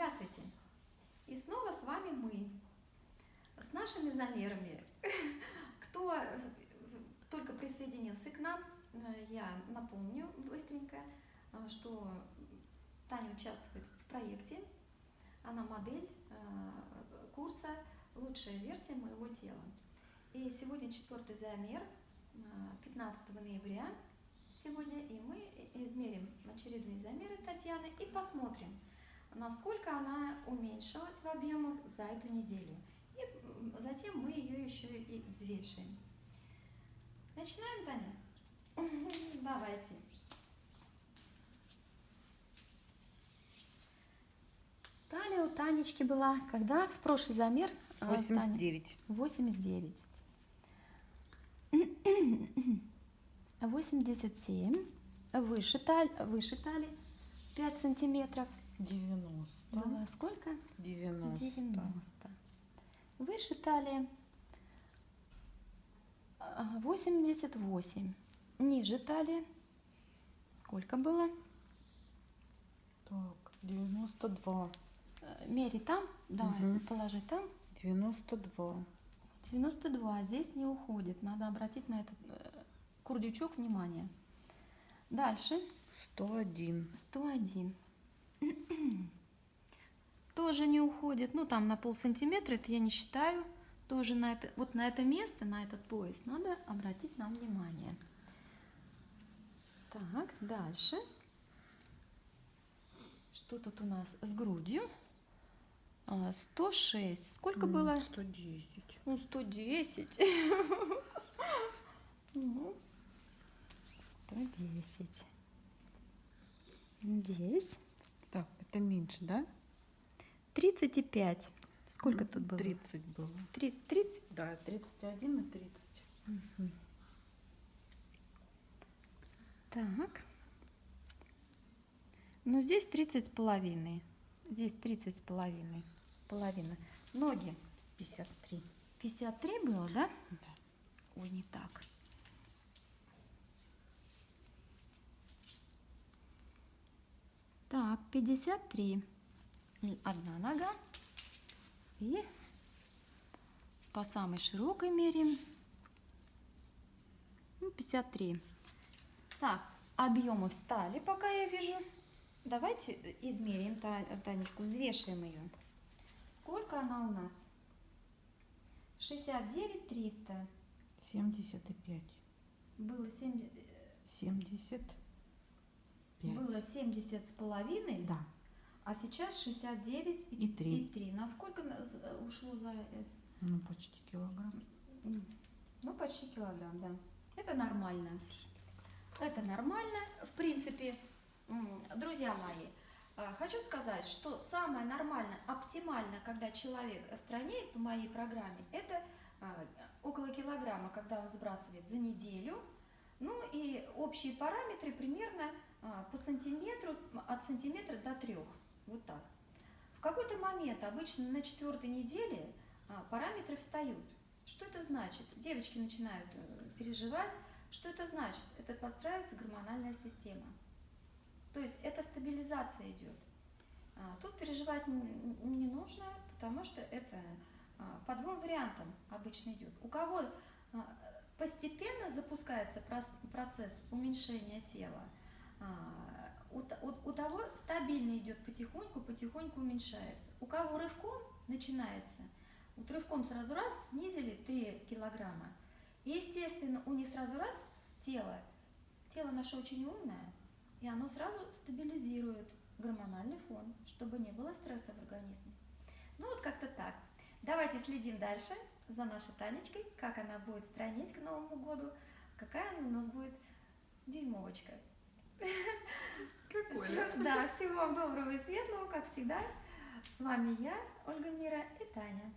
Здравствуйте! И снова с вами мы, с нашими замерами. Кто только присоединился к нам, я напомню быстренько, что Таня участвует в проекте. Она модель э, курса «Лучшая версия моего тела». И сегодня четвертый замер, 15 э, ноября сегодня, и мы измерим очередные замеры Татьяны и посмотрим, насколько она уменьшилась в объемах за эту неделю. И затем мы ее еще и взвешиваем. Начинаем, Таня? Давайте. Талия у Танечки была, когда в прошлый замер? 89. 89. 87. Выше, таль, выше талии 5 сантиметров. 90. Было сколько? 90. 90. Выше талии 88. Ниже талии сколько было? Так, 92. Э, мери там, давай, угу. положи там. 92. 92. Здесь не уходит. Надо обратить на этот э, курдючок внимание. Дальше. 101. 101. Тоже не уходит. Ну, там на пол сантиметра, это я не считаю. Тоже на это, вот на это место, на этот пояс надо обратить нам внимание. Так, дальше. Что тут у нас с грудью? 106. А, Сколько mm, было? 110. Ну, 110. Ну, 110. Здесь. Это меньше, да? 35. Сколько тут было? 30 было. 3, 30? Да, 31 и 30. Угу. Так. Ну, здесь 30 с половиной. Здесь 30 с половиной. Половина. Ноги. 53. 53 было, да? Да. Ой, не так. Так, 53. Одна нога. И по самой широкой мере 53. Ну, так, объемы встали, пока я вижу. Давайте измерим Танечку, взвешиваем ее. Сколько она у нас? 69 300. 75. Было 70... 70. Было 70 с половиной. Да. А сейчас 69 и, и 3. И 3. Насколько ушло за это? Ну, почти килограмм. Ну, почти килограмм, да. Это нормально. Это нормально, в принципе. Друзья мои, а, хочу сказать, что самое нормальное, оптимально, когда человек странеет по моей программе, это а, около килограмма, когда он сбрасывает за неделю. Ну и общие параметры примерно а, по сантиметру, от сантиметра до трех. Вот так. В какой-то момент, обычно на четвертой неделе, параметры встают. Что это значит? Девочки начинают э, переживать. Что это значит? Это подстраивается гормональная система. То есть это стабилизация идет. Тут переживать не нужно, потому что это по двум вариантам обычно идет. У кого постепенно запускается процесс уменьшения тела, у, у, у того стабильно идет потихоньку, потихоньку уменьшается. У кого рывком начинается, вот рывком сразу раз снизили 3 килограмма, и естественно у них сразу раз тело, тело наше очень умное, и оно сразу стабилизирует гормональный фон, чтобы не было стресса в организме. Ну вот как-то так. Давайте следим дальше за нашей Танечкой, как она будет странить к Новому году, какая она у нас будет дюймовочка. Какое? Да, всего вам доброго и светлого, как всегда. С вами я, Ольга Мира и Таня.